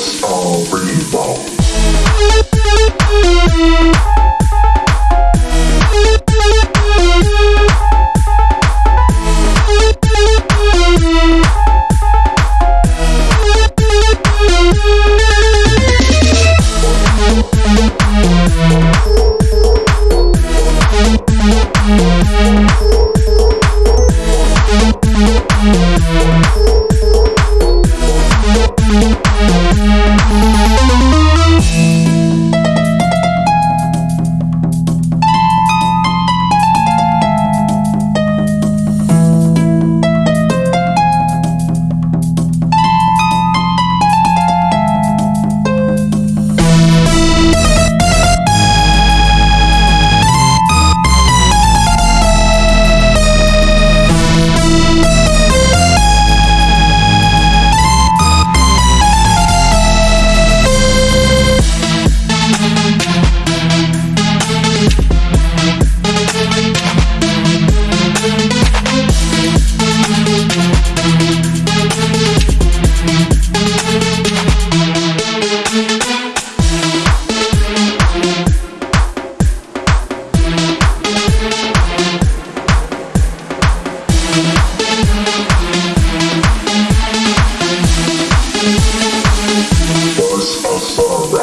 Let's you, read. transforma.